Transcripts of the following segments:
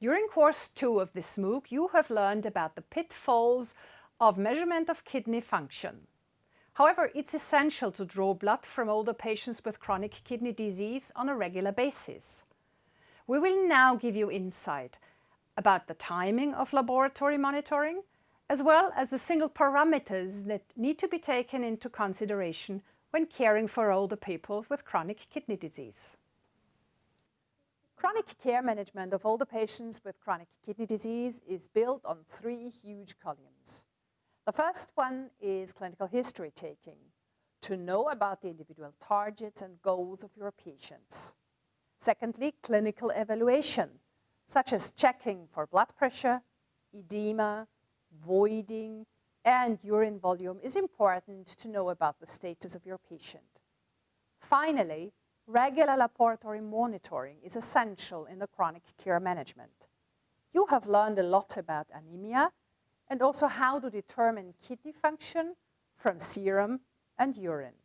During course two of this MOOC, you have learned about the pitfalls of measurement of kidney function. However, it's essential to draw blood from older patients with chronic kidney disease on a regular basis. We will now give you insight about the timing of laboratory monitoring, as well as the single parameters that need to be taken into consideration when caring for older people with chronic kidney disease. Chronic care management of older patients with chronic kidney disease is built on three huge columns. The first one is clinical history taking, to know about the individual targets and goals of your patients. Secondly, clinical evaluation, such as checking for blood pressure, edema, voiding, and urine volume is important to know about the status of your patient. Finally, regular laboratory monitoring is essential in the chronic care management. You have learned a lot about anemia and also how to determine kidney function from serum and urine.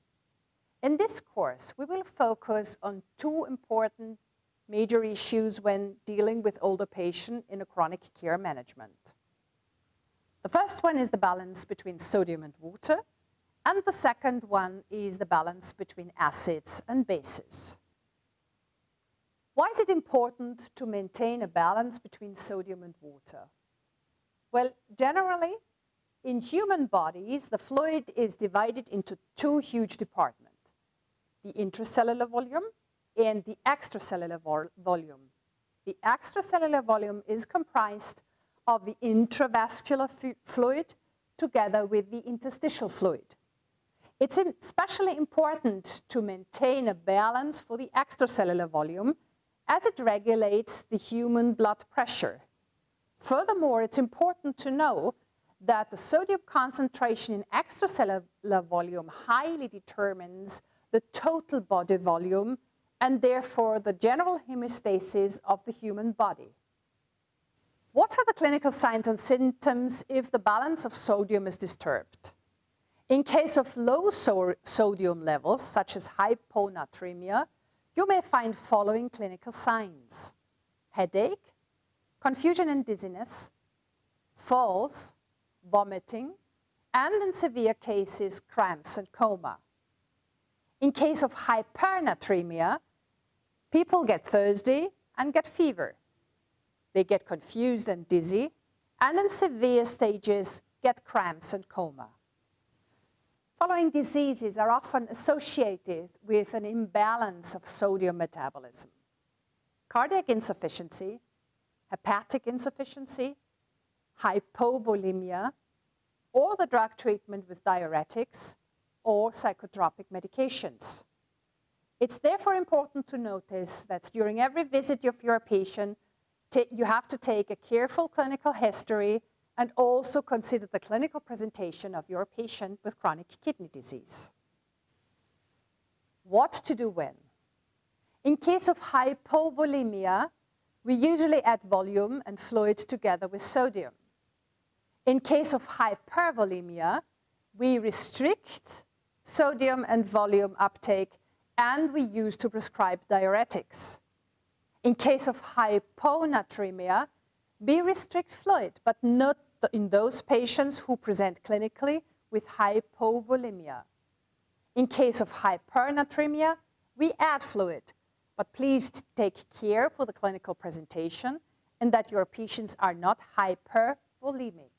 In this course, we will focus on two important major issues when dealing with older patients in a chronic care management. The first one is the balance between sodium and water, and the second one is the balance between acids and bases. Why is it important to maintain a balance between sodium and water? Well, generally, in human bodies, the fluid is divided into two huge departments, the intracellular volume and the extracellular vol volume. The extracellular volume is comprised of the intravascular fluid together with the interstitial fluid. It's especially important to maintain a balance for the extracellular volume as it regulates the human blood pressure. Furthermore, it's important to know that the sodium concentration in extracellular volume highly determines the total body volume and therefore the general hemostasis of the human body. What are the clinical signs and symptoms if the balance of sodium is disturbed? In case of low so sodium levels, such as hyponatremia, you may find following clinical signs. Headache, confusion and dizziness, falls, vomiting, and in severe cases, cramps and coma. In case of hypernatremia, people get thirsty and get fever. They get confused and dizzy, and in severe stages, get cramps and coma. Following diseases are often associated with an imbalance of sodium metabolism. Cardiac insufficiency, hepatic insufficiency, hypovolemia, or the drug treatment with diuretics or psychotropic medications. It's therefore important to notice that during every visit of your patient, you have to take a careful clinical history and also consider the clinical presentation of your patient with chronic kidney disease. What to do when? In case of hypovolemia, we usually add volume and fluid together with sodium. In case of hypervolemia, we restrict sodium and volume uptake and we use to prescribe diuretics. In case of hyponatremia, we restrict fluid, but not in those patients who present clinically with hypovolemia. In case of hypernatremia, we add fluid, but please take care for the clinical presentation and that your patients are not hypervolemic.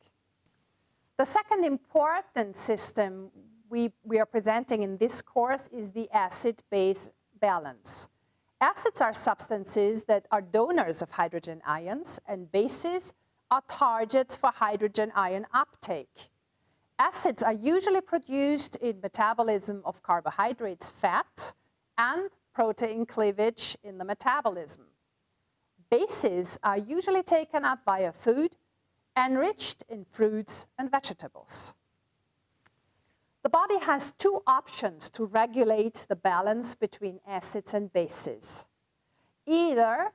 The second important system we, we are presenting in this course is the acid-base balance. Acids are substances that are donors of hydrogen ions and bases are targets for hydrogen ion uptake. Acids are usually produced in metabolism of carbohydrates, fat, and protein cleavage in the metabolism. Bases are usually taken up via food enriched in fruits and vegetables. The body has two options to regulate the balance between acids and bases. Either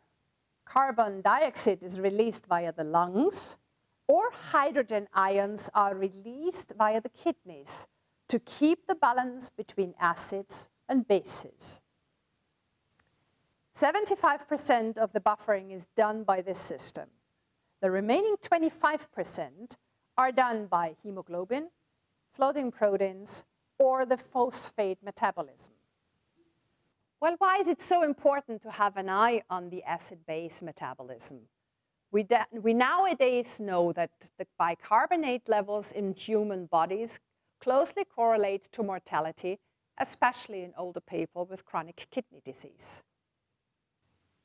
carbon dioxide is released via the lungs or hydrogen ions are released via the kidneys to keep the balance between acids and bases. 75% of the buffering is done by this system. The remaining 25% are done by hemoglobin, floating proteins, or the phosphate metabolism. Well, why is it so important to have an eye on the acid-base metabolism? We, we, nowadays know that the bicarbonate levels in human bodies closely correlate to mortality, especially in older people with chronic kidney disease.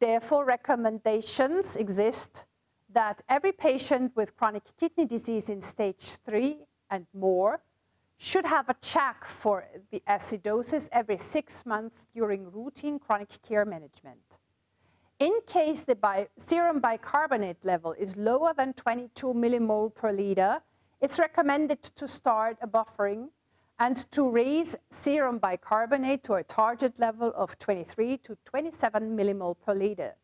Therefore, recommendations exist that every patient with chronic kidney disease in stage three and more should have a check for the acidosis every six months during routine chronic care management. In case the bi serum bicarbonate level is lower than 22 millimole per liter, it's recommended to start a buffering and to raise serum bicarbonate to a target level of 23 to 27 millimole per liter.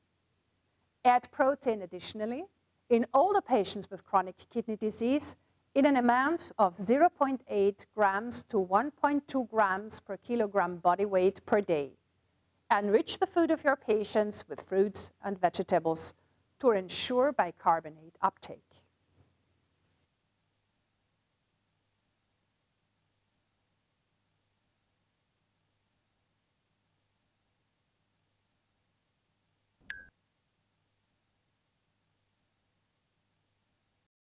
Add protein additionally in older patients with chronic kidney disease in an amount of 0.8 grams to 1.2 grams per kilogram body weight per day. Enrich the food of your patients with fruits and vegetables to ensure bicarbonate uptake.